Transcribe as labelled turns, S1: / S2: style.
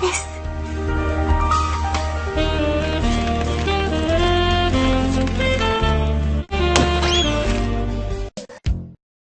S1: です。